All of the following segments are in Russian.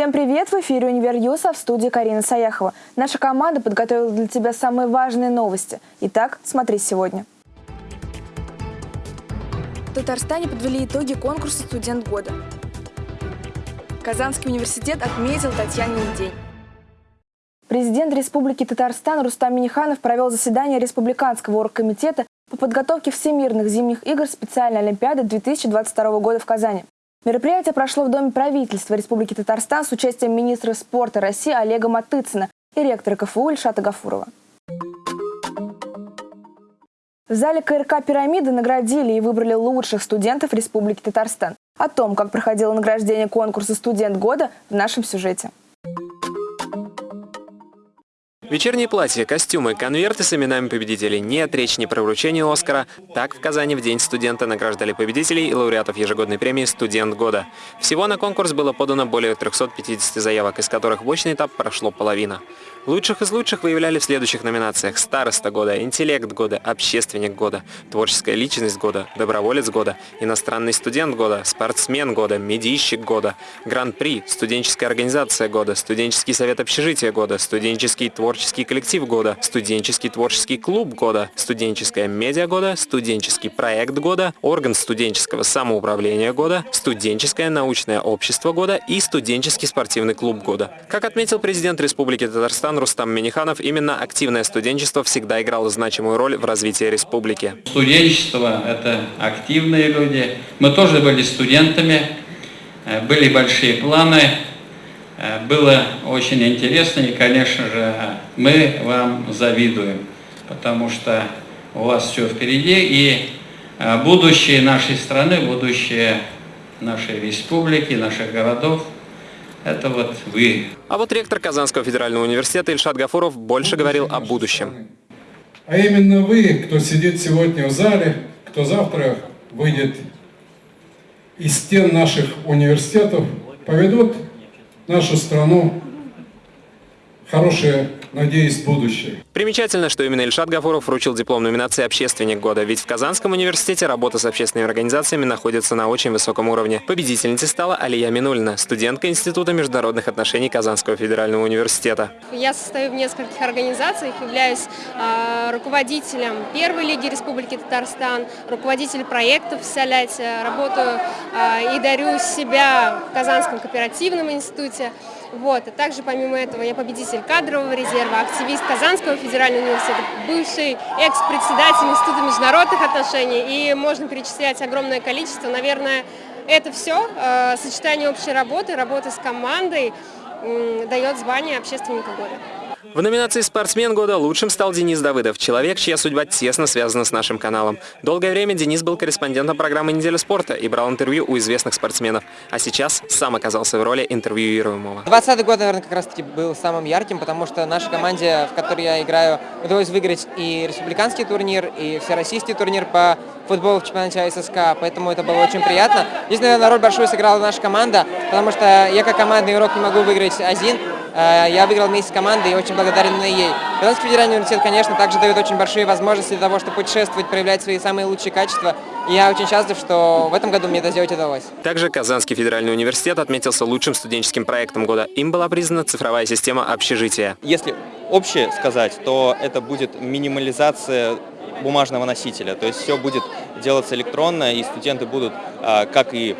Всем привет! В эфире «Универ в студии Карина Саяхова. Наша команда подготовила для тебя самые важные новости. Итак, смотри сегодня. В Татарстане подвели итоги конкурса «Студент года». Казанский университет отметил Татьянин день. Президент Республики Татарстан Рустам Миниханов провел заседание Республиканского оргкомитета по подготовке Всемирных зимних игр специальной Олимпиады 2022 года в Казани. Мероприятие прошло в Доме правительства Республики Татарстан с участием министра спорта России Олега Матыцына и ректора КФУ Ильшата Гафурова. В зале КРК «Пирамида» наградили и выбрали лучших студентов Республики Татарстан. О том, как проходило награждение конкурса «Студент года» в нашем сюжете. Вечерние платья, костюмы, конверты с именами победителей. Нет речи не про вручение Оскара. Так в Казани в День студента награждали победителей и лауреатов ежегодной премии «Студент года». Всего на конкурс было подано более 350 заявок, из которых в очный этап прошло половина. Лучших из лучших выявляли в следующих номинациях «Староста года», «Интеллект года», «Общественник года», «Творческая личность года», «Доброволец года», «Иностранный студент года», «Спортсмен года», «Медийщик года», «Гран-при», «Студенческая организация года», «Студенческий совет общежития года», «Студенческий творческий коллектив года», «Студенческий творческий клуб года», «Студенческая медиа года», «Студенческий проект года», «Орган студенческого самоуправления года», «Студенческое научное общество года» и «Студенческий спортивный клуб года». Как отметил президент Республики Татарстан Рустам Миниханов, именно активное студенчество всегда играло значимую роль в развитии республики. Студенчество – это активные люди. Мы тоже были студентами, э, были большие планы, было очень интересно, и, конечно же, мы вам завидуем, потому что у вас все впереди, и э, будущее нашей страны, будущее нашей республики, наших городов – это вот вы. А вот ректор Казанского федерального университета Ильшат Гафуров больше говорил о будущем. А именно вы, кто сидит сегодня в зале, кто завтра выйдет из стен наших университетов, поведут нашу страну. Хорошее надеюсь, будущее. Примечательно, что именно Ильшат Гафуров вручил диплом номинации «Общественник года», ведь в Казанском университете работа с общественными организациями находится на очень высоком уровне. Победительницей стала Алия Минульна, студентка Института международных отношений Казанского федерального университета. Я состою в нескольких организациях, являюсь э, руководителем Первой лиги Республики Татарстан, руководитель проектов в Соляте, работаю э, и дарю себя в Казанском кооперативном институте. Вот. А также помимо этого я победитель кадрового резерва, активист Казанского федерального университета, бывший экс-председатель Института международных отношений. И можно перечислять огромное количество. Наверное, это все, э, сочетание общей работы, работы с командой дает звание общественника года. В номинации «Спортсмен года» лучшим стал Денис Давыдов, человек, чья судьба тесно связана с нашим каналом. Долгое время Денис был корреспондентом программы «Неделя спорта» и брал интервью у известных спортсменов, а сейчас сам оказался в роли интервьюируемого. 20 год, наверное, как раз-таки был самым ярким, потому что наша команде, в которой я играю, удалось выиграть и республиканский турнир, и всероссийский турнир по футболу в чемпионате ССК, поэтому это было очень приятно. Здесь, наверное, роль большую сыграла наша команда, потому что я как командный игрок не могу выиграть один, я выиграл вместе с командой и очень благодарен ей. Казанский федеральный университет, конечно, также дает очень большие возможности для того, чтобы путешествовать, проявлять свои самые лучшие качества. И я очень счастлив, что в этом году мне это сделать удалось. Также Казанский федеральный университет отметился лучшим студенческим проектом года. Им была признана цифровая система общежития. Если общее сказать, то это будет минимализация бумажного носителя. То есть все будет делаться электронно, и студенты будут, а, как и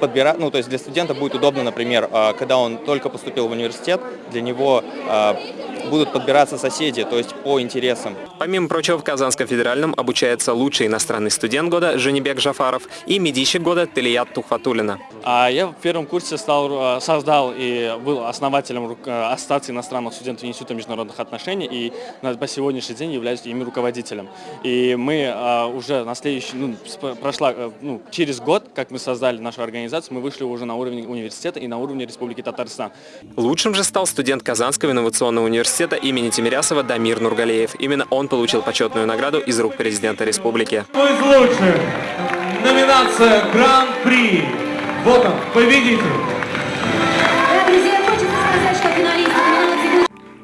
подбирать, ну то есть для студента будет удобно, например, а, когда он только поступил в университет, для него а, будут подбираться соседи, то есть по интересам. Помимо прочего, в Казанском федеральном обучается лучший иностранный студент года Женебек Жафаров и медийщик года Телият Тухфатулина. А я в первом курсе стал, создал и был основателем Ассоциации иностранных студентов Института международных отношений и по сегодняшний день являюсь ими руководителем. И мы уже на следующий, ну, прошла, э, ну, через год, как мы создали нашу организацию, мы вышли уже на уровень университета и на уровне Республики Татарстан. Лучшим же стал студент Казанского инновационного университета имени Тимирясова Дамир Нургалеев. Именно он получил почетную награду из рук президента республики. Из лучших? Номинация Гран-при. Вот он, победитель.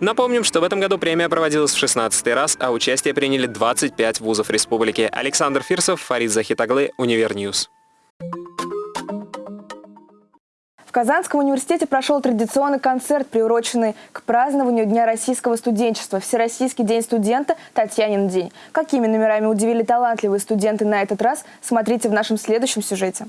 Напомним, что в этом году премия проводилась в 16 раз, а участие приняли 25 вузов республики. Александр Фирсов, Фарид Захитаглы, Univer News. В Казанском университете прошел традиционный концерт, приуроченный к празднованию Дня российского студенчества, Всероссийский день студента, Татьянин день. Какими номерами удивили талантливые студенты на этот раз, смотрите в нашем следующем сюжете.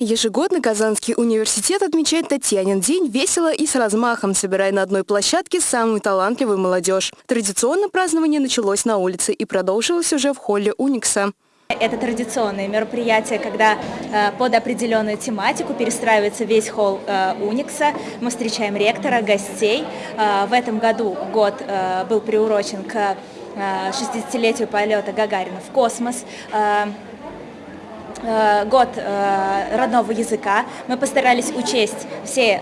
Ежегодно Казанский университет отмечает Татьянин день весело и с размахом, собирая на одной площадке самую талантливую молодежь. Традиционно празднование началось на улице и продолжилось уже в холле Уникса. Это традиционное мероприятие, когда э, под определенную тематику перестраивается весь холл э, Уникса. Мы встречаем ректора, гостей. Э, в этом году год был приурочен к э, 60-летию полета Гагарина в космос. Год родного языка. Мы постарались учесть все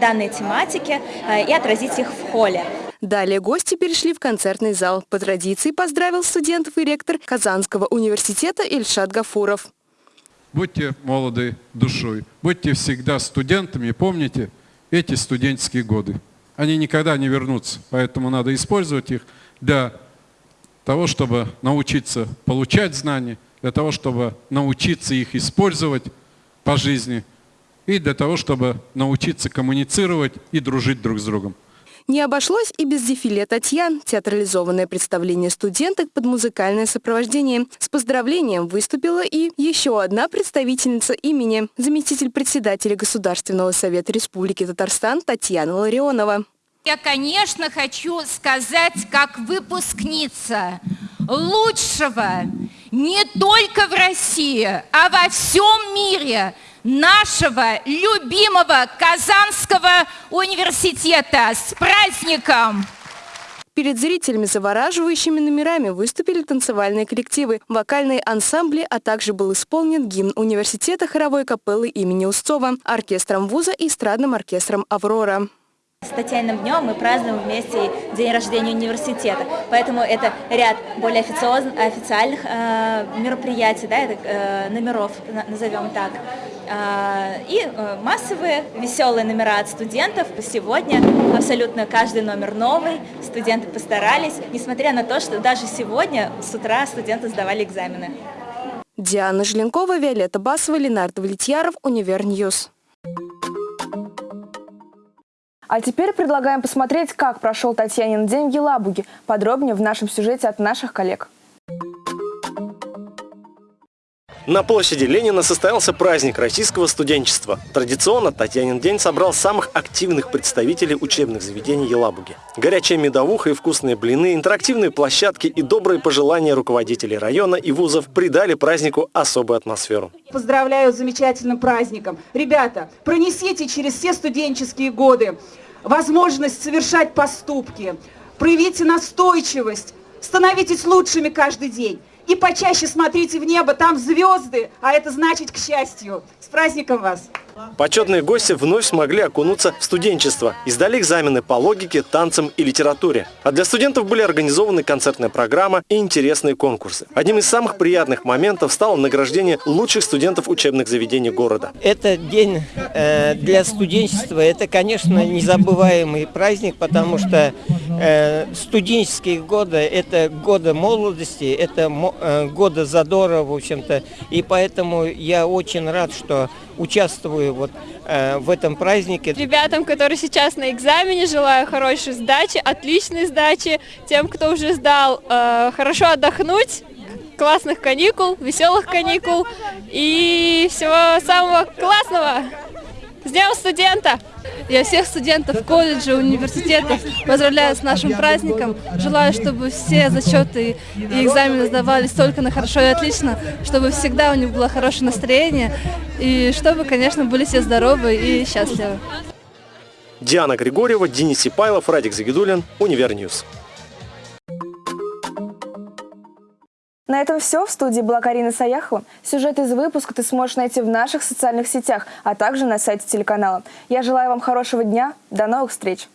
данные тематики и отразить их в холле. Далее гости перешли в концертный зал. По традиции поздравил студентов и ректор Казанского университета Ильшат Гафуров. Будьте молоды душой, будьте всегда студентами, помните эти студенческие годы. Они никогда не вернутся, поэтому надо использовать их для того, чтобы научиться получать знания, для того, чтобы научиться их использовать по жизни и для того, чтобы научиться коммуницировать и дружить друг с другом. Не обошлось и без дефиле Татьян. Театрализованное представление студенток под музыкальное сопровождение. С поздравлением выступила и еще одна представительница имени, заместитель председателя Государственного совета Республики Татарстан Татьяна Ларионова. Я, конечно, хочу сказать, как выпускница лучшего не только в России, а во всем мире нашего любимого Казанского университета. С праздником! Перед зрителями завораживающими номерами выступили танцевальные коллективы, вокальные ансамбли, а также был исполнен гимн университета хоровой капеллы имени Устцова, оркестром вуза и эстрадным оркестром «Аврора». С Татьяниным днем мы празднуем вместе день рождения университета, поэтому это ряд более официальных э, мероприятий, да, это, э, номеров, назовем так, э, и э, массовые веселые номера от студентов. Сегодня абсолютно каждый номер новый, студенты постарались, несмотря на то, что даже сегодня с утра студенты сдавали экзамены. Диана Желенкова, Виолетта Басова, Ленар Давлетьяров, Univer News. А теперь предлагаем посмотреть, как прошел Татьянин день в Елабуге. Подробнее в нашем сюжете от наших коллег. На площади Ленина состоялся праздник российского студенчества. Традиционно Татьянин день собрал самых активных представителей учебных заведений Елабуги. Горячая медовуха и вкусные блины, интерактивные площадки и добрые пожелания руководителей района и вузов придали празднику особую атмосферу. Поздравляю с замечательным праздником. Ребята, пронесите через все студенческие годы возможность совершать поступки, проявите настойчивость, становитесь лучшими каждый день. И почаще смотрите в небо, там звезды, а это значит к счастью. С праздником вас! Почетные гости вновь смогли окунуться в студенчество и сдали экзамены по логике, танцам и литературе. А для студентов были организованы концертная программа и интересные конкурсы. Одним из самых приятных моментов стало награждение лучших студентов учебных заведений города. Это день э, для студенчества, это, конечно, незабываемый праздник, потому что э, студенческие годы – это годы молодости, это э, годы задора, в общем-то, и поэтому я очень рад, что участвую вот э, в этом празднике. Ребятам, которые сейчас на экзамене, желаю хорошей сдачи, отличной сдачи. Тем, кто уже сдал, э, хорошо отдохнуть, классных каникул, веселых каникул и всего самого классного. С Днем студента! Я всех студентов колледжа, университетов поздравляю с нашим праздником. Желаю, чтобы все зачеты и экзамены сдавались только на хорошо и отлично, чтобы всегда у них было хорошее настроение и чтобы, конечно, были все здоровы и счастливы. Диана Григорьева, Денис Сипайлов, Радик Загидулин, Univer News. На этом все. В студии была Карина Саяхова. Сюжет из выпуска ты сможешь найти в наших социальных сетях, а также на сайте телеканала. Я желаю вам хорошего дня. До новых встреч!